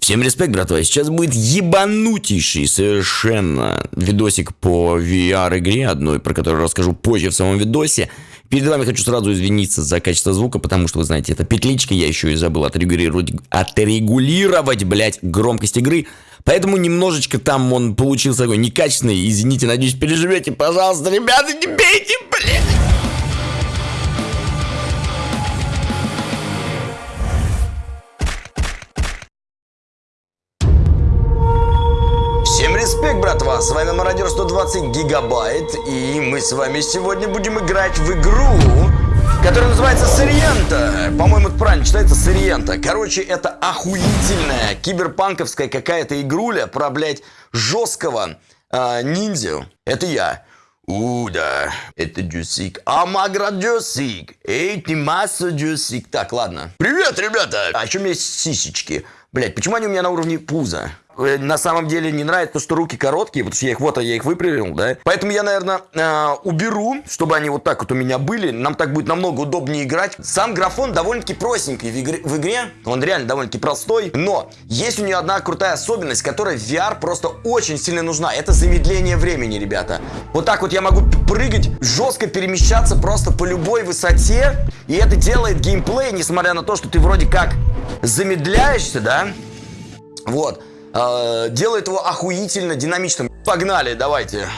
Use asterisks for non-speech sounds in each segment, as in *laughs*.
Всем респект, братва. Сейчас будет ебанутейший совершенно видосик по VR-игре одной, про которую расскажу позже в самом видосе. Перед вами хочу сразу извиниться за качество звука, потому что, вы знаете, это петличка, я еще и забыл отрегулировать, отрегулировать, блядь, громкость игры. Поэтому немножечко там он получился такой некачественный. Извините, надеюсь, переживете. Пожалуйста, ребята, не бейте, блядь. С вами Мародер 120 Гигабайт, и мы с вами сегодня будем играть в игру, которая называется Сириента. По-моему, это правильно читается Сириента. Короче, это охуительная киберпанковская какая-то игруля про, блядь, жесткого э, ниндзя. Это я. У, да, это Джусик. Амагра Джусик. Эй, ты масса Джусик. Так, ладно. Привет, ребята! А меня есть сисечки? Блять, почему они у меня на уровне пуза? Э, на самом деле не нравится, что руки короткие, потому что я их вот, я их выпрямил, да. Поэтому я, наверное, э, уберу, чтобы они вот так вот у меня были. Нам так будет намного удобнее играть. Сам графон довольно-таки простенький в игре, в игре. Он реально довольно-таки простой. Но есть у нее одна крутая особенность, которая в VR просто очень сильно нужна. Это замедление времени, ребята. Вот так вот я могу прыгать, жестко перемещаться просто по любой высоте. И это делает геймплей, несмотря на то, что ты вроде как замедляешься, да. Вот. Э, делает его охуительно динамичным. Погнали, давайте.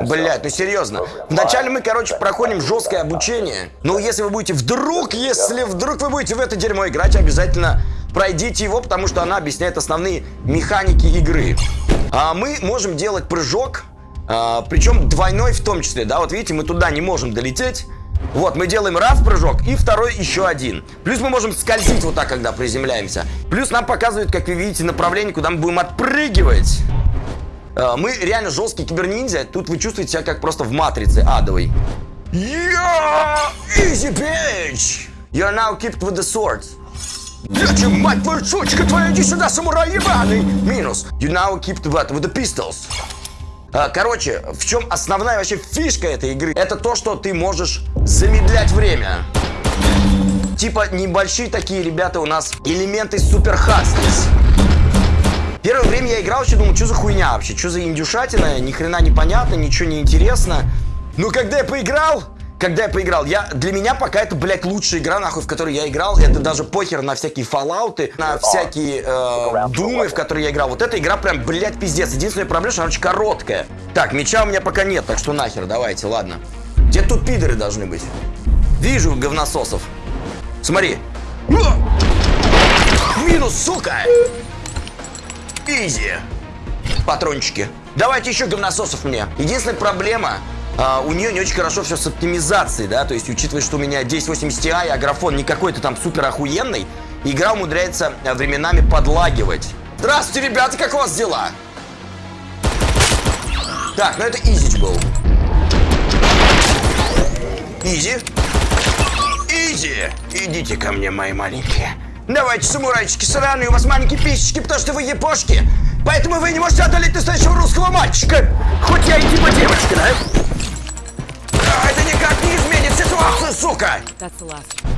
Блять, ну серьезно. Вначале мы, короче, проходим жесткое обучение. Но если вы будете вдруг, если вдруг вы будете в это дерьмо играть, обязательно пройдите его, потому что она объясняет основные механики игры. А мы можем делать прыжок, а, причем двойной в том числе, да, вот видите, мы туда не можем долететь. Вот, мы делаем раз прыжок и второй еще один. Плюс мы можем скользить вот так, когда приземляемся. Плюс нам показывают, как вы видите, направление, куда мы будем отпрыгивать. Э, мы реально жесткий киберниндзя. Тут вы чувствуете себя как просто в матрице адовой. Yeah! Easy bitch! You're now equipped with the sword. Дядя, мать твою, сучка твоя, иди сюда, самурай ебаный! Минус. You now equipped with, with the pistols. А, короче, в чем основная вообще фишка этой игры? Это то, что ты можешь замедлять время. Типа небольшие такие ребята у нас элементы супер хастис. Первое время я играл, еще думал, что за хуйня вообще, что за индюшатина, ни хрена непонятно, ничего не интересно. Но когда я поиграл, когда я поиграл, я, для меня пока это, блядь, лучшая игра, нахуй, в которой я играл. Это даже похер на всякие фоллауты, на всякие э, думы, в которые я играл. Вот эта игра прям, блядь, пиздец. Единственная проблема, что она очень короткая. Так, меча у меня пока нет, так что нахер, давайте, ладно. Где тут пидоры должны быть? Вижу говнососов. Смотри. Минус, сука! Изи. Патрончики. Давайте еще говнососов мне. Единственная проблема, а, у нее не очень хорошо все с оптимизацией, да, то есть учитывая, что у меня 1080 Ti, а графон не какой-то там супер охуенный, игра умудряется а, временами подлагивать. Здравствуйте, ребята, как у вас дела? Так, ну это Изич был. Изи. Изи. Идите ко мне, мои маленькие. Давайте, самурайчики сраные, у вас маленькие писечки, потому что вы епошки. Поэтому вы не можете одолеть настоящего русского мальчика. Хоть я и типа девочка, да? Изменит ситуацию, сука!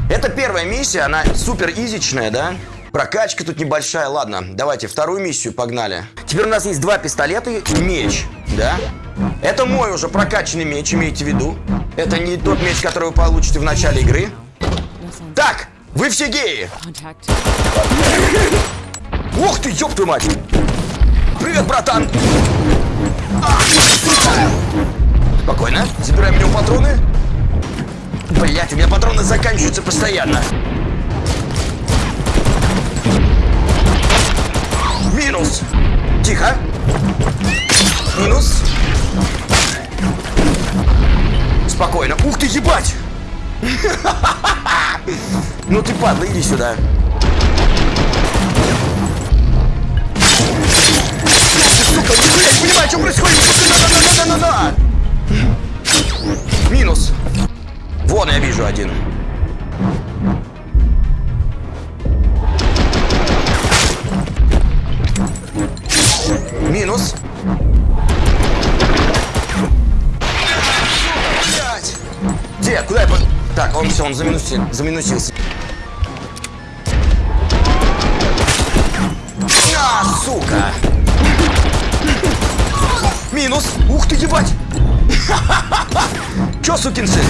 Это первая миссия, она супер изичная, да? Прокачка тут небольшая. Ладно, давайте вторую миссию погнали. Теперь у нас есть два пистолета и меч, да? Это мой уже прокачанный меч, имейте в виду. Это не тот меч, который вы получите в начале игры. Так, вы все геи! Ух ты, ёб твою мать! Привет, братан! А, Спокойно. Забираем у него патроны. Блять, у меня патроны заканчиваются постоянно. Минус. Тихо. Минус. Спокойно. Ух ты, ебать! *laughs* Ну ты падла, иди сюда. Сука, не понимаю, что происходит. Минус. Вон я вижу один. Минус. Где? Куда я... Так, он все, он заминусил, заминусился. А, сука! Минус! Ух ты, ебать! *laughs* Чё, сукин сын?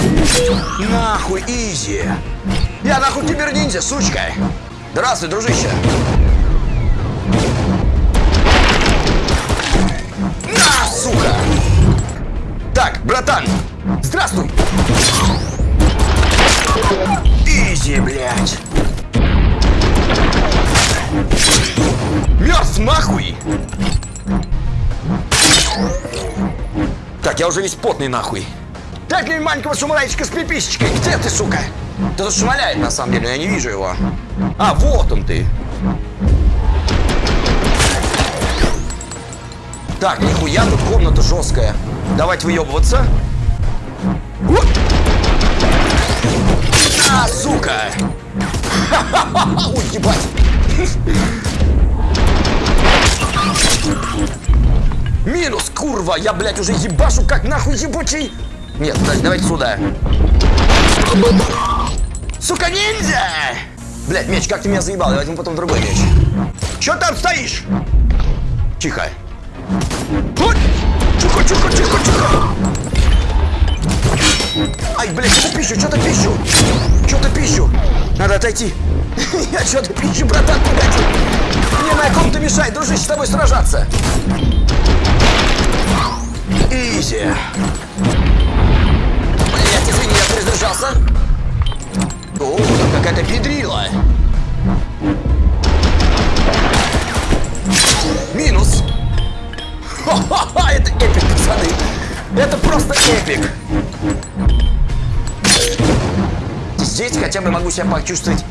Нахуй, изи. Я нахуй киберниндзя, сучка. Здравствуй, дружище. На, сука. Так, братан, здравствуй. Изи, блядь. Мертв нахуй! Так, я уже весь потный нахуй. Дай мне маленького самурайчика с пиписечкой. Где ты, сука? Да тут шмаляет, на самом деле, я не вижу его. А, вот он ты. Так, нихуя, тут комната жесткая. Давайте выебываться. А, сука! *laughs* Ой, ебать! Минус, курва! Я, блядь, уже ебашу как нахуй ебучий! Нет, давайте сюда. Сука, ниндзя! Блядь, меч, как ты меня заебал? Я возьму потом другой меч. Чё там стоишь? Тихо. Вот! Тихо, тихо, тихо, тихо! Ай, блядь, что-то пищу, что-то пищу! Что-то пищу! Надо отойти. *laughs* Я что-то пищу, братан, погоди! Мне на ком-то мешает, дружище, с тобой сражаться! Изи! Блять, извини, я перезаряжался. О, какая-то педрила. Минус. Ха-ха-ха, это эпик, пацаны. Это просто эпик. Здесь хотя бы могу себя почувствовать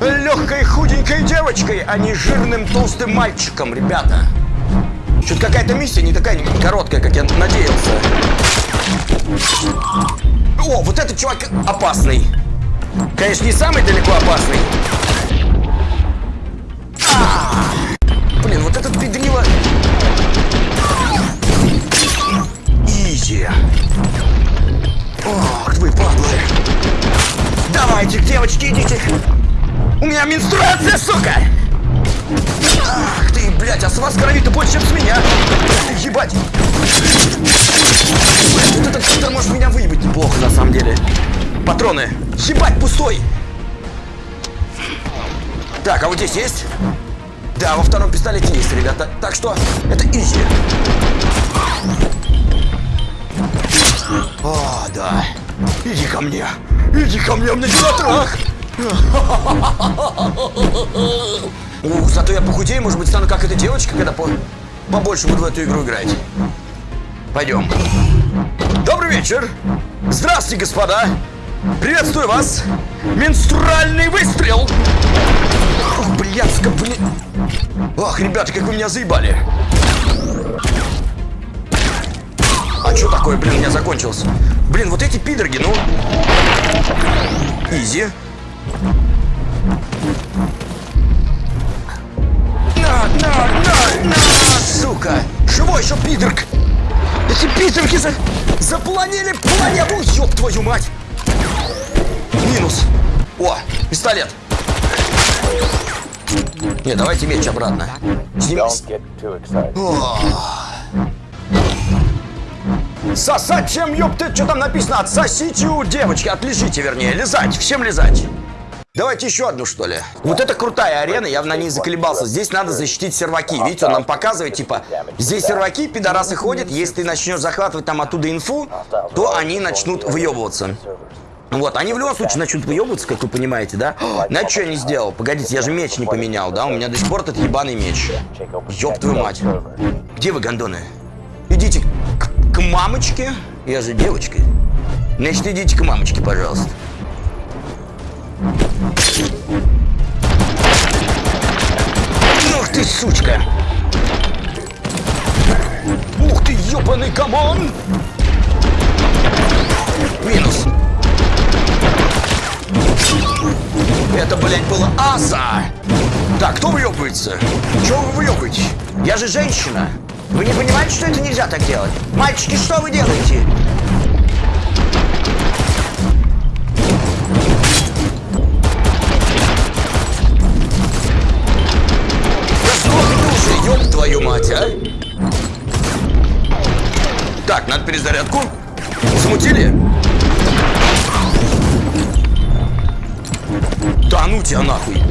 легкой худенькой девочкой, а не жирным толстым мальчиком, ребята. Что-то какая-то миссия не такая короткая, как я надеялся. О, вот этот чувак опасный. Конечно, не самый далеко опасный. А! Блин, вот этот педрила... Изи. Ох, вы падлы. Давайте, девочки, идите. У меня менструация, сука! Ах ты, блядь, а с вас крови-то больше, чем с меня. Ебать. Самом деле. Патроны. Ебать, пустой. Так, а вот здесь есть? Да, во втором пистолете есть, ребята. Так что, это изи. О, да. Иди ко мне. Иди ко мне, у меня трах. *laughs* Ух, зато я похудею, может быть, стану как эта девочка, когда по побольше буду в эту игру играть. Пойдем. Добрый вечер. Здравствуйте, господа. Приветствую вас. Менструальный выстрел. Ох, блядска, блин. Ох, ребята, как вы меня заебали. А что такое, блин, у меня закончился? Блин, вот эти пидорги, ну... Изи. На, на, на, на, сука! Живой еще пидорг! Эти пидорги за... запланили планету! Ёб твою мать! Минус! О, пистолет! Не, давайте меч обратно. Сним... О. Сосать чем, ёпты, что там написано? Отсосите у девочки, отлежите, вернее, лизать, всем лизать. Давайте еще одну, что ли. Вот это крутая арена, я на ней заколебался. Здесь надо защитить серваки. Видите, он нам показывает, типа, здесь серваки, пидорасы ходят. Если ты начнешь захватывать там оттуда инфу, то они начнут выебываться. Вот, они в любом случае начнут выебываться, как вы понимаете, да? *gasps* Знаете, что я не сделал? Погодите, я же меч не поменял, да? У меня до сих пор этот ебаный меч. Ёб твою мать. Где вы, гондоны? Идите к, к мамочке. Я же девочка. Значит, идите к мамочке, пожалуйста. Ух ты, сучка! Ух ты, ёбаный come on! Минус. Это, блядь, было аса! Так, кто выебывается? Чего вы выебываете? Я же женщина! Вы не понимаете, что это нельзя так делать? Мальчики, что вы делаете? Мать, а! Так, надо перезарядку. Замутили? Да ну тебя нахуй.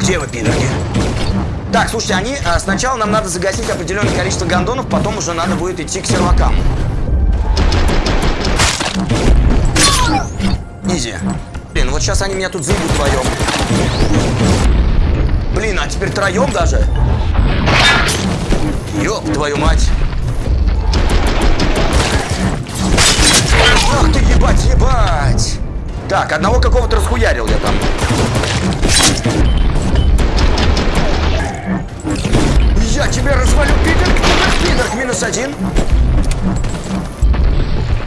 Где вы, пидорки? Так, слушайте, они а, сначала нам надо загасить определенное количество гондонов, потом уже надо будет идти к сервакам. Изи. Блин, вот сейчас они меня тут заебут вдвоем. Блин, а теперь троем даже? Ёб твою мать. Ах ты, ебать, ебать. Так, одного какого-то расхуярил я там. Я тебя развалю, пидор, пидор, минус один.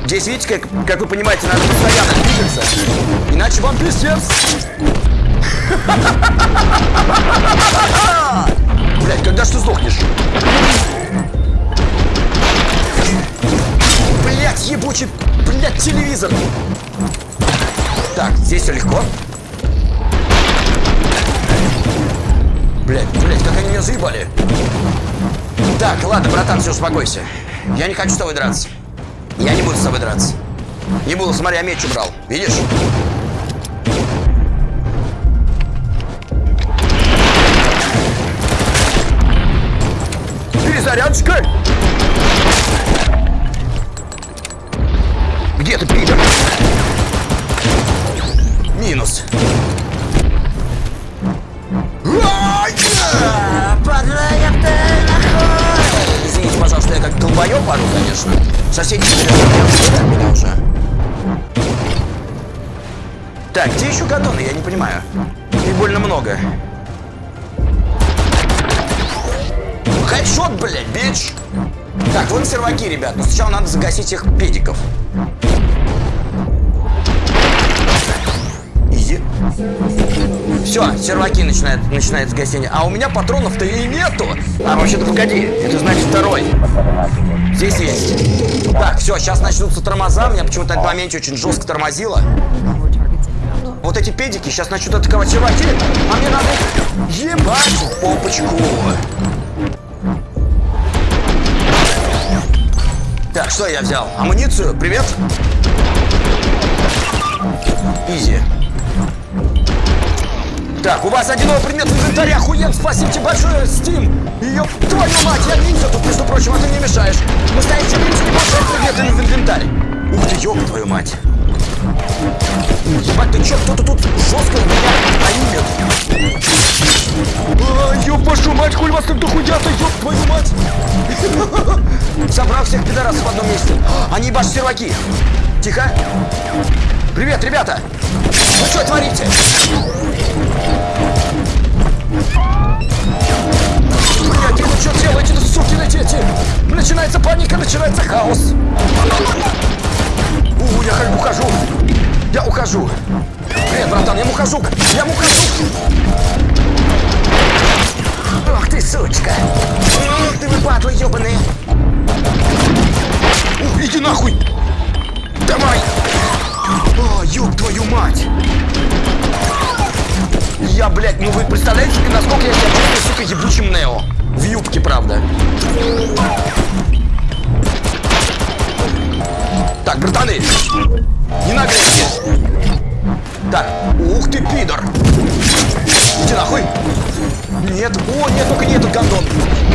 Здесь, видите, как, как вы понимаете, надо постоянно двигаться. Иначе вам пиздец. Блять, когда ж ты сдохнешь? Блять, ебучий, блять, телевизор. Так, здесь все легко. Блять, блять, как они меня заебали. Так, ладно, братан, все, успокойся. Я не хочу с тобой драться. Я не буду с тобой драться. Не буду, смотри, я меч убрал. Видишь? Перезарядочка! Где ты, пидор? Минус. Извините, пожалуйста, я как долбоёб пару, конечно. Соседи от меня уже. Так, где еще гадоны? Я не понимаю. Их больно много. Хедшот, блядь, бич! Так, вон серваки, ребят. Но сначала надо загасить их педиков. Изи. Все, серваки начинают, начинает гасение. А у меня патронов-то и нету. А вообще-то погоди, это значит второй. Здесь есть. Так, все, сейчас начнутся тормоза. Меня почему-то этот момент очень жестко тормозило. Вот эти педики сейчас начнут атаковать серваки. А мне надо ебать попочку. Так, что я взял? Амуницию? Привет. Изи. Так, у вас один предмет в инвентаре, охуен, спасибо большое, Steam! Ёб твою мать, я ниндзя тут, между прочим, а ты не мешаешь. Настоящий ниндзя не может предметы в инвентарь. Ух ты, ёб твою мать. Мать, хуй вас так дохуя-то, ёб твою мать. *laughs* Собрал всех пидорасов в одном месте. Они ебашут серваки. Тихо. Привет, ребята. Вы что творите? Блядь, вы что делаете-то, сукины дети? Начинается паника, начинается хаос. У, я ухожу. Я ухожу. Привет, братан, я ухожу. Я ухожу. Ты, сучка. Ты, вы падлы ебаные. У, иди нахуй. Давай. О, ёб твою мать. Я, блядь, ну вы представляете, насколько я себя чувствую, сука, ебучим Нео? В юбке, правда. Так, братаны, не наглейте. Так, ух ты, пидор. Иди нахуй. Нет, о, нет, только не этот гондон.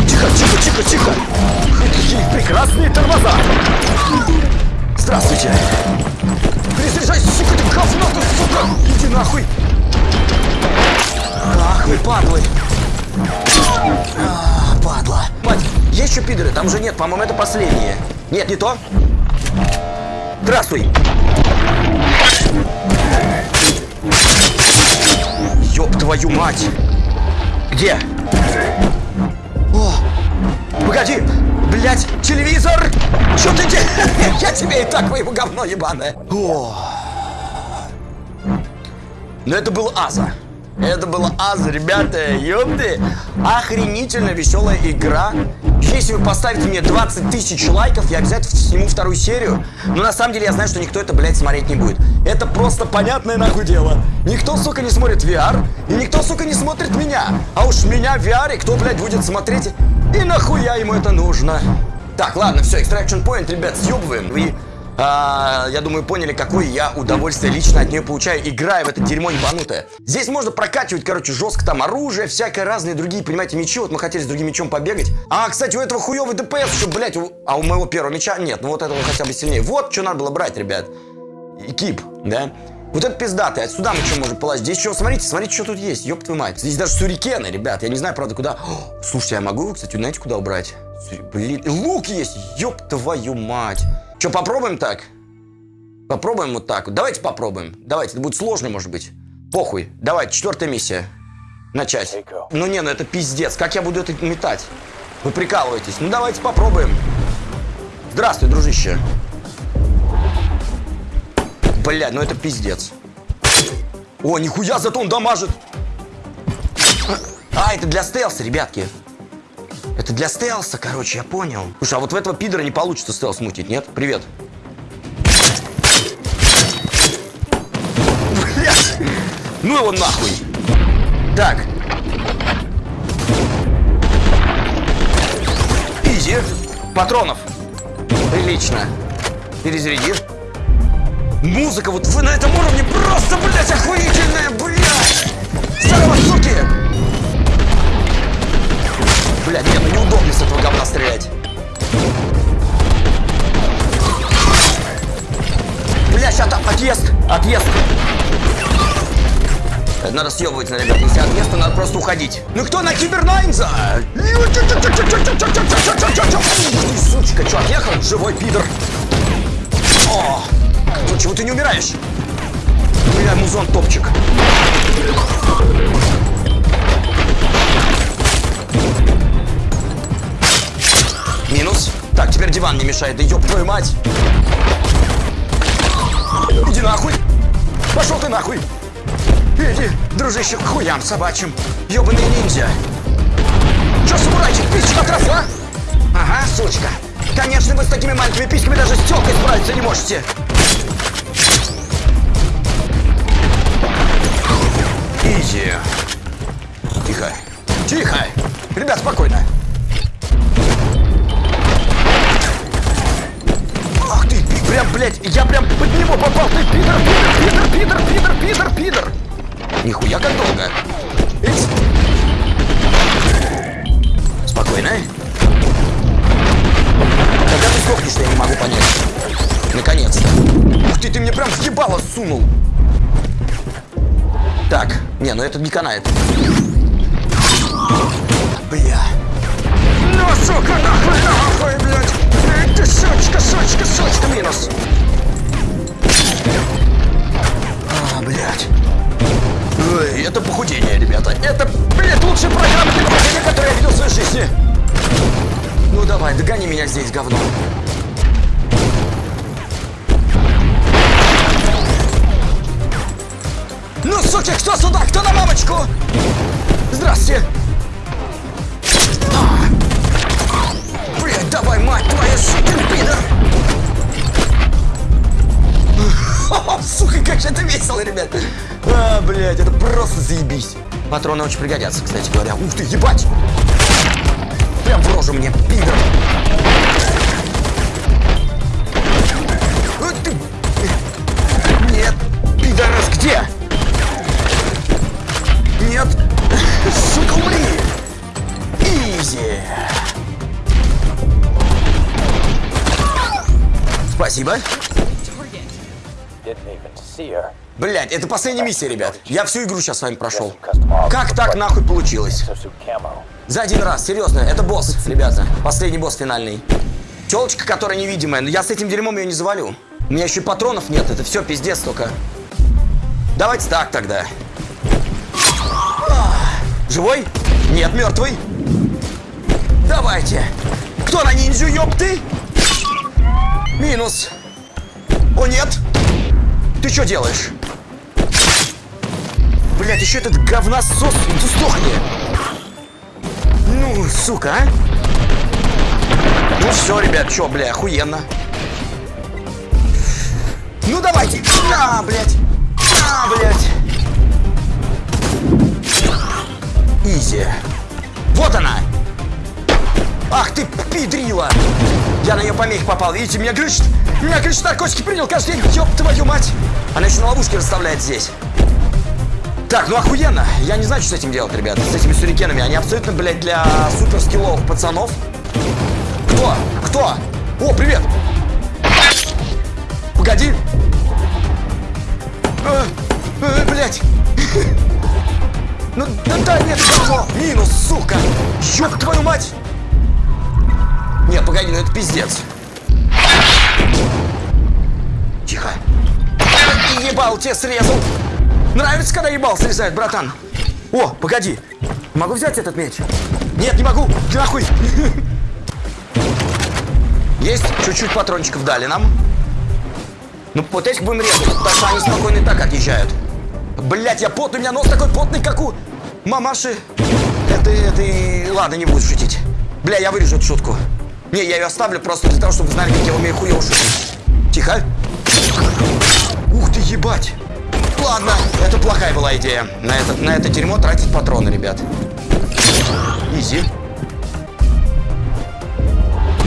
Тихо, тихо, тихо, тихо. Какие прекрасные тормоза. Здравствуйте. Перезаряжайся, сука, ты говно, ты, сука. Иди нахуй. Ах вы, падлы. А, падла. Мать, есть еще пидоры? Там же нет, по-моему, это последние. Нет, не то. Здравствуй. Ёб твою мать. Где? О, погоди. Блять, телевизор. Что ты делаешь? *laughs* Я тебе и так моего говно ебаное. О. Но это был Аза. Это было Аза, ребята, ёпты. Охренительно веселая игра. Если вы поставите мне 20 тысяч лайков, я обязательно сниму вторую серию. Но на самом деле я знаю, что никто это, блядь, смотреть не будет. Это просто понятное нахуй дело. Никто, сука, не смотрит VR, и никто, сука, не смотрит меня. А уж меня в VR, кто, блядь, будет смотреть И нахуя ему это нужно? Так, ладно, все, extraction point, ребят, съебываем. Вы, а, я думаю, поняли, какое я удовольствие лично от нее получаю, играя в это дерьмо ебанутое. Здесь можно прокачивать, короче, жестко там оружие, всякое разные другие, понимаете, мечи. Вот мы хотели с другим мечом побегать. А, кстати, у этого хуёвый ДПС еще, блядь, у, а у моего первого меча нет. Ну вот этого хотя бы сильнее. Вот, что надо было брать, ребят. И кип, да? Вот это пиздатый. Отсюда мы что можем полазить? Здесь что, смотрите, смотрите, что тут есть. Ёб твою мать. Здесь даже сюрикены, ребят. Я не знаю, правда, куда... О, слушайте, я могу, кстати, знаете, куда убрать? Блин, лук есть. Ёб твою мать. Что, попробуем так? Попробуем вот так. Давайте попробуем. Давайте, это будет сложно, может быть. Похуй. Давайте, четвертая миссия. Начать. Ну не, ну это пиздец. Как я буду это метать? Вы прикалываетесь. Ну давайте попробуем. Здравствуй, дружище. Блядь, ну это пиздец. О, нихуя, зато он дамажит. А, это для стелса, ребятки. Это для стелса, короче, я понял. Слушай, а вот в этого пидора не получится стелс мутить, нет? Привет. Блядь. Ну его нахуй. Так. Изи. Патронов. Прилично. Перезаряди. Музыка вот вы на этом уровне просто, блядь, охуительная, блядь! Здорово, суки! Блядь, нет, ну неудобно с этого говна стрелять. Бля, сейчас отъезд, отъезд. Надо съебывать, ребят. Если отъезд, то надо просто уходить. Ну кто на Кибернайнза? Сучка, что, отъехал? Живой пидор. О! Ну чего ты не умираешь? Бля, музон топчик. Минус. Так, теперь диван не мешает. Да ёб твою мать. Иди нахуй. Пошел ты нахуй. Иди, дружище, к хуям собачьим. Ёбаный ниндзя. Чё, самурайчик, пичка отросла? Ага, сучка. Конечно, вы с такими маленькими письками даже с тёлкой справиться не можете. Изи. Тихо. Тихо. Ребят, спокойно. Прям, блядь, я прям под него попал. Ты пидор, пидор, пидор, пидор, пидор, пидор, пидор. Нихуя как долго. Ить. Спокойно. Когда ты сдохнешь, я не могу понять. Наконец-то. Ух ты, ты мне прям в ебало сунул. Так, не, ну это не канает. Бля. Ну, сука, нахуй, сучка, сучка, сучка, минус. А, блядь. Ой, это похудение, ребята. Это, блядь, лучшая программа для похудения, которую я видел в своей жизни. Ну давай, догони меня здесь, говно. Ну, суки, кто сюда? Кто на мамочку? Здравствуйте. *laughs* Сука, как же это весело, ребят. А, блядь, это просто заебись. Патроны очень пригодятся, кстати говоря. Ух ты, ебать. Прям в рожу мне, пидор. Нет, пидорас, где? Нет! Сука, умри! Изи! Спасибо. Блять, это последняя миссия, ребят. Я всю игру сейчас с вами прошел. Как так нахуй получилось? За один раз, серьезно, это босс, ребята. Последний босс финальный. Телочка, которая невидимая, но я с этим дерьмом ее не завалю. У меня еще и патронов нет, это все пиздец только. Давайте так тогда. Живой? Нет, мертвый. Давайте. Кто на ниндзю, ёпты? Минус. О, нет. Ты что делаешь? Блять, еще этот говносос. Ты сдохни. Ну, сука, а? Ну все, ребят, что, бля, охуенно. Ну давайте. На, блядь. На, блядь. Изи. Вот она. Ах ты, пидрила! Я на нее помехи попал. Видите, меня глючит. Меня глючит, наркотики принял каждый день. Ёб твою мать. Она еще на ловушке расставляет здесь. Так, ну охуенно. Я не знаю, что с этим делать, ребята. С этими сюрикенами. Они абсолютно, блядь, для супер скилловых пацанов. Кто? Кто? О, привет! Погоди! А, а, блядь! *laughs* Ну, да, да, нет, говно! Минус, сука! Ёб твою мать! Нет, погоди, ну это пиздец. Тихо. Ебал тебе срезал. Нравится, когда ебал срезает, братан? О, погоди. Могу взять этот меч? Нет, не могу. Ты нахуй. *laughs* Есть чуть-чуть патрончиков дали нам. Ну, вот этих будем резать, потому что они спокойно так отъезжают. Блять, я потный, у меня нос такой потный, как у мамаши. Это, это, ладно, не буду шутить. Бля, я вырежу эту шутку. Не, я ее оставлю просто для того, чтобы знали, как я умею хуево шутить. Тихо. Ебать. Ладно, это плохая была идея. На это, на это дерьмо тратить патроны, ребят. Изи.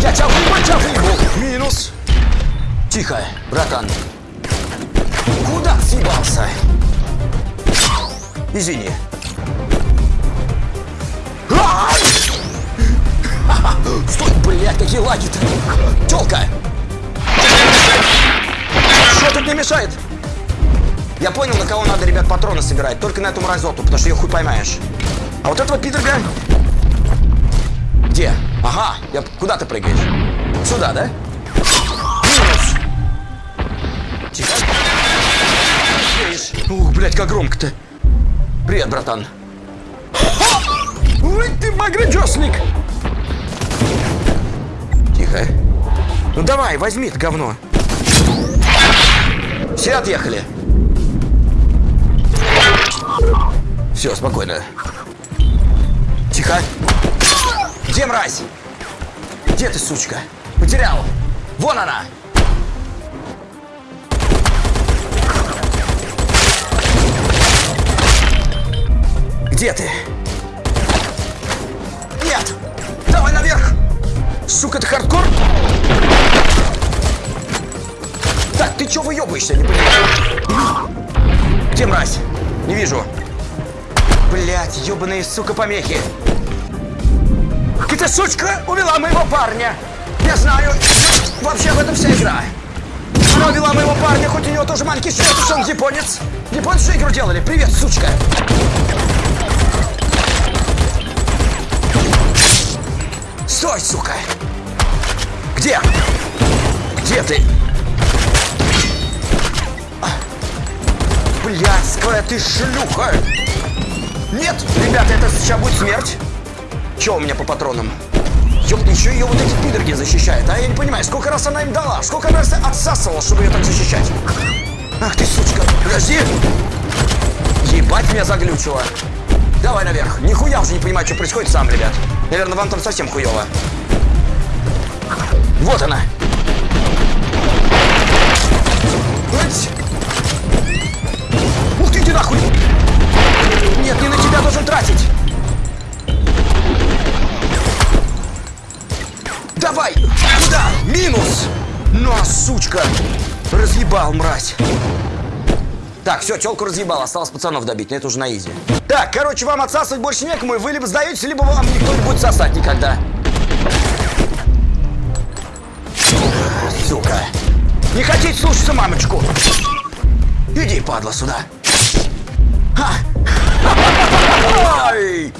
Я тебя выебу. Минус. Тихо, братан. Куда съебался? Извини. *laughs* Стой, блядь, какие лаги-то! Тёлка! Что тут не мешает? Я понял, на кого надо, ребят, патроны собирать. Только на эту мразоту, потому что ее хуй поймаешь. А вот этого пидорга... Где? Ага, я... куда ты прыгаешь? Сюда, да? Минус. Тихо. Ух, блядь, как громко-то. Привет, братан. Ой, ты багрыджосник! Тихо. Ну давай, возьми это говно. Все отъехали. Все, спокойно. Тихо. Где мразь? Где ты, сучка? Потерял. Вон она. Где ты? Нет! Давай наверх! Сука, это хардкор? Так, ты чё выебываешься, не понимаю? Где мразь? Не вижу. Блять, ебаные, сука, помехи. Эта сучка увела моего парня. Я знаю, вообще в этом вся игра. Она увела моего парня, хоть у него тоже маленький что он японец. Японцы игру делали. Привет, сучка. Стой, сука! Где? Где ты? Блядская ты шлюха! Нет, ребята, это сейчас будет смерть. Че у меня по патронам? Ёпта, еще ее вот эти пидорги защищают. А я не понимаю, сколько раз она им дала? Сколько она отсасывала, чтобы ее так защищать? Ах ты, сучка, подожди! Ебать меня заглючило. Давай наверх. Нихуя уже не понимаю, что происходит сам, ребят. Наверное, вам там совсем хуево. Вот она. Ать! Ух ты, иди нахуй! Нет, не на тебя должен тратить! Давай! Куда? Минус! Ну, а сучка! Разъебал, мразь! Так, все, телку разъебал, осталось пацанов добить, но это уже на изи. Так, короче, вам отсасывать больше некому, и вы либо сдаетесь, либо вам никто не будет сосать никогда. Сука. Не хотите слушаться мамочку? Иди, падла, сюда. Ай!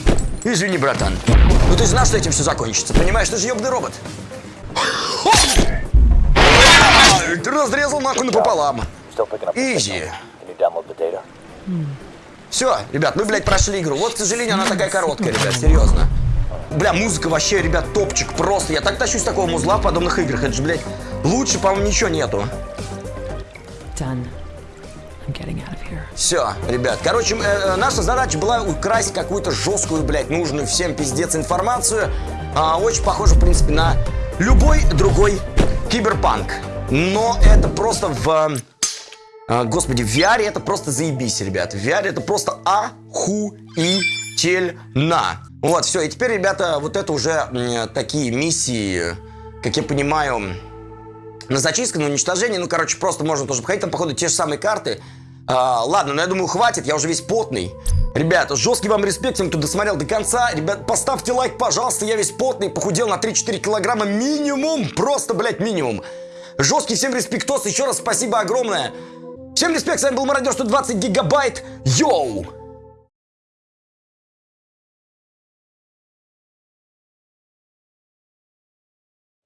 Извини, братан. Ну ты знал, что этим все закончится, понимаешь? Ты же ебаный робот. Ты разрезал нахуй напополам. Изи. Все, ребят, мы, блядь, прошли игру. Вот, к сожалению, она такая короткая, ребят, серьезно. Бля, музыка вообще, ребят, топчик просто. Я так тащусь такого музла в подобных играх. Это же, блядь, лучше, по-моему, ничего нету. Все, ребят. Короче, э, э, наша задача была украсть какую-то жесткую, блядь, нужную всем пиздец информацию. А, очень похоже, в принципе, на любой другой киберпанк. Но это просто в а, господи, в VR это просто заебись, ребят. В VR это просто замечательно. Вот, все, и теперь, ребята, вот это уже м, такие миссии, как я понимаю, на зачистку, на уничтожение. Ну, короче, просто можно тоже походить. Там, походу, те же самые карты. А, ладно, но я думаю, хватит, я уже весь потный. Ребята, жесткий вам респект тем, кто досмотрел до конца. Ребят, поставьте лайк, пожалуйста, я весь потный, похудел на 3-4 килограмма минимум. Просто, блядь, минимум. Жесткий всем респектос, еще раз спасибо огромное. Всем респект, с вами был Мародер 120 гигабайт. Йоу!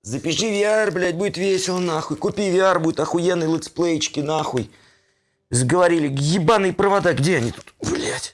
Запиши VR, блядь, будет весело, нахуй. Купи VR, будет охуенный летсплейчики, нахуй. Сговорили. Ебаные провода, где они тут? Блядь.